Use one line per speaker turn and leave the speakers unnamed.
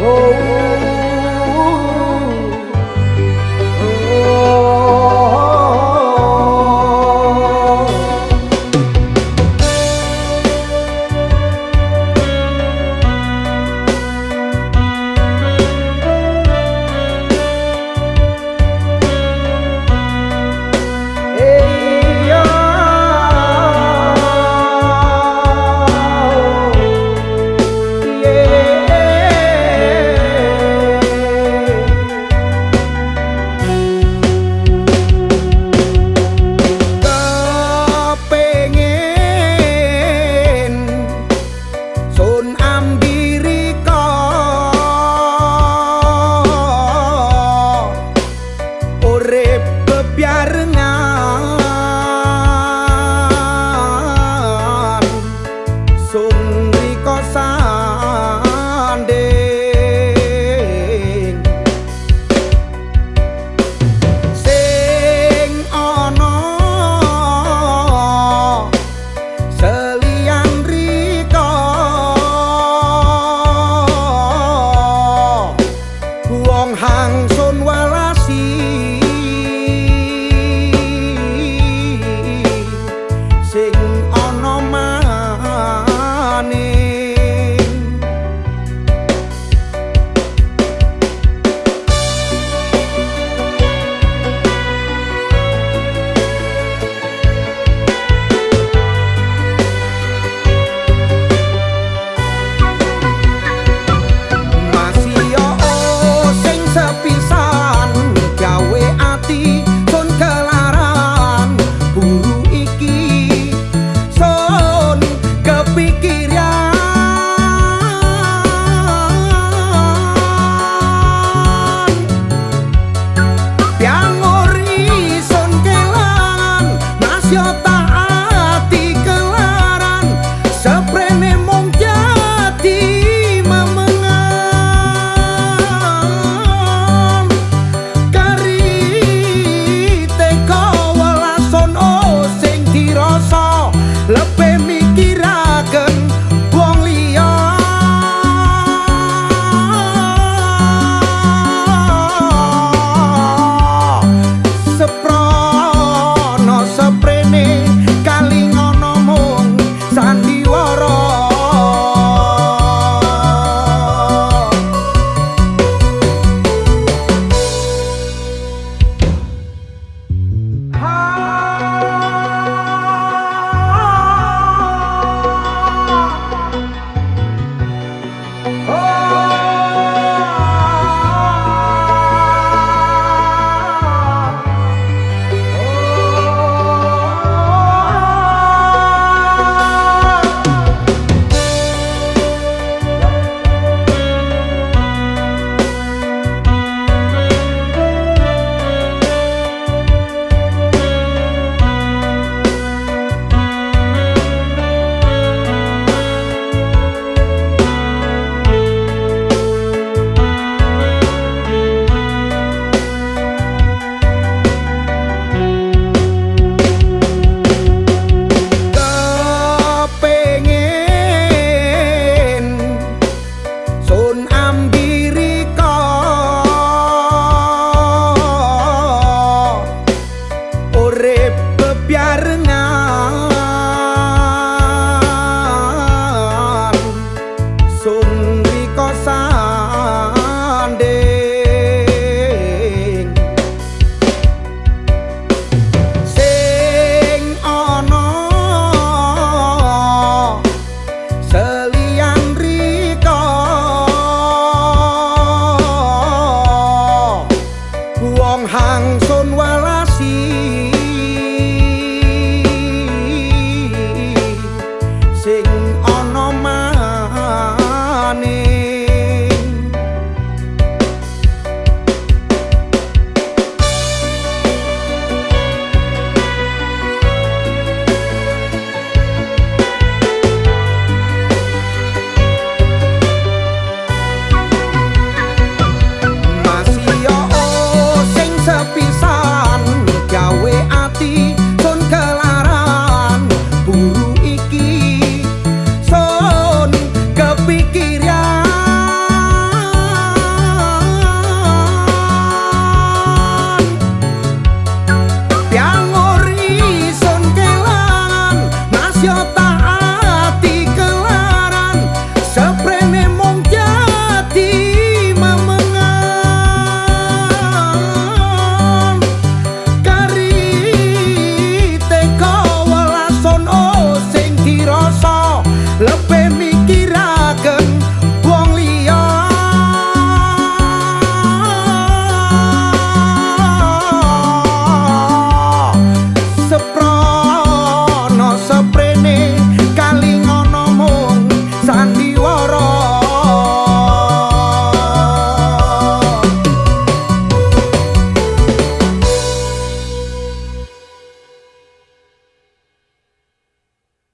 Oh. corazón.